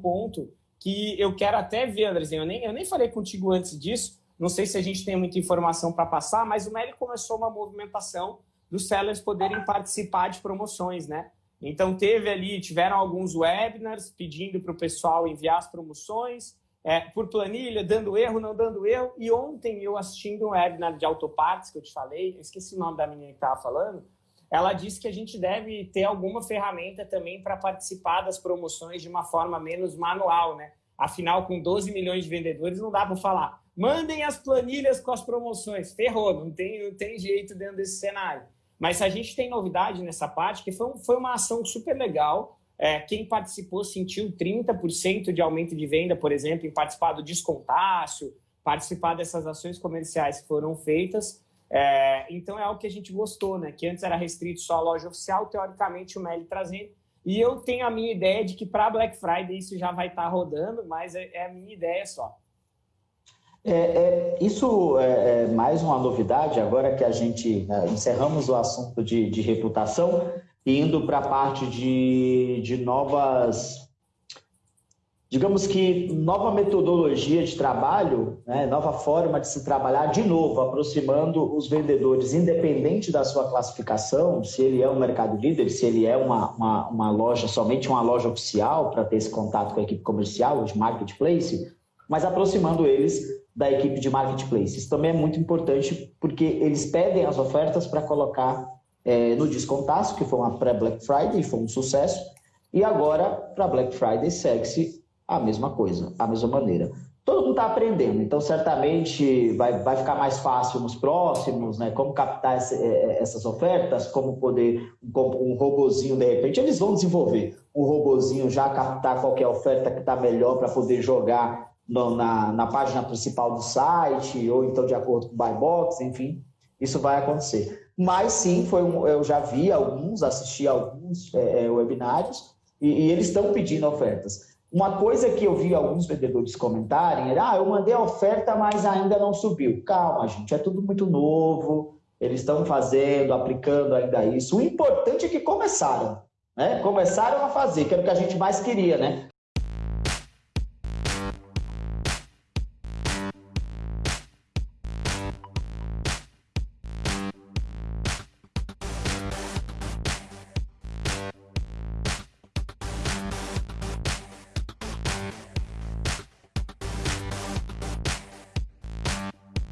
ponto que eu quero até ver, Andrezinho. Eu nem, eu nem falei contigo antes disso, não sei se a gente tem muita informação para passar, mas o Meli começou uma movimentação dos sellers poderem participar de promoções, né? Então teve ali, tiveram alguns webinars pedindo para o pessoal enviar as promoções, é, por planilha, dando erro, não dando erro. E ontem eu assistindo um webinar de autopartes que eu te falei, eu esqueci o nome da menina que estava falando, ela disse que a gente deve ter alguma ferramenta também para participar das promoções de uma forma menos manual, né? Afinal, com 12 milhões de vendedores, não dá para falar. Mandem as planilhas com as promoções. Ferrou, não tem, não tem jeito dentro desse cenário. Mas a gente tem novidade nessa parte, que foi, foi uma ação super legal. É, quem participou sentiu 30% de aumento de venda, por exemplo, em participar do descontácio, participar dessas ações comerciais que foram feitas. É, então é algo que a gente gostou, né? Que antes era restrito só à loja oficial, teoricamente o Meli trazendo. E eu tenho a minha ideia de que para Black Friday isso já vai estar tá rodando, mas é, é, a minha ideia só. É, é, isso é, é, mais uma novidade, agora que a gente né, encerramos o assunto de, de reputação, indo para a parte de, de novas digamos que nova metodologia de trabalho, né, nova forma de se trabalhar, de novo, aproximando os vendedores, independente da sua classificação, se ele é um mercado líder, se ele é uma, uma, uma loja, somente uma loja oficial, para ter esse contato com a equipe comercial, de marketplace, mas aproximando eles da equipe de marketplace. Isso também é muito importante, porque eles pedem as ofertas para colocar é, no descontaço, que foi uma pré-Black Friday, foi um sucesso, e agora, para Black Friday, segue-se a mesma coisa, a mesma maneira. Todo mundo está aprendendo, então certamente vai, vai ficar mais fácil nos próximos, né? Como captar esse, é, é, essas ofertas, como poder, um, um robozinho, de repente, eles vão desenvolver um robozinho já captar qualquer oferta que está melhor para poder jogar no, na, na página principal do site, ou então de acordo com o buy box, enfim, isso vai acontecer. Mas sim, foi um, eu já vi alguns, assisti alguns é, é webinários, e, e eles estão pedindo ofertas. Uma coisa que eu vi alguns vendedores comentarem era: ah, eu mandei a oferta, mas ainda não subiu. Calma, gente, é tudo muito novo, eles estão fazendo, aplicando ainda isso. O importante é que começaram, né? Começaram a fazer, que era o que a gente mais queria, né?